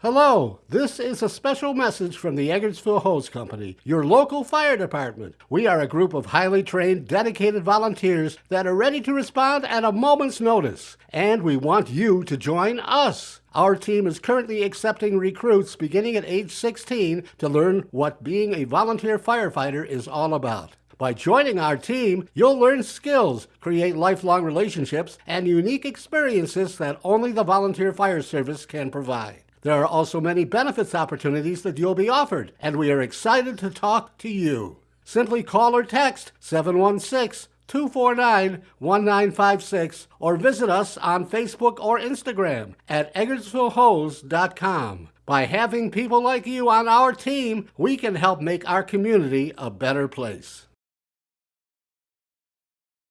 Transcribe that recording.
Hello, this is a special message from the Eggertsville Hose Company, your local fire department. We are a group of highly trained, dedicated volunteers that are ready to respond at a moment's notice, and we want you to join us. Our team is currently accepting recruits beginning at age 16 to learn what being a volunteer firefighter is all about. By joining our team, you'll learn skills, create lifelong relationships, and unique experiences that only the volunteer fire service can provide. There are also many benefits opportunities that you'll be offered, and we are excited to talk to you. Simply call or text 716 249 1956 or visit us on Facebook or Instagram at eggertsvillehose.com. By having people like you on our team, we can help make our community a better place.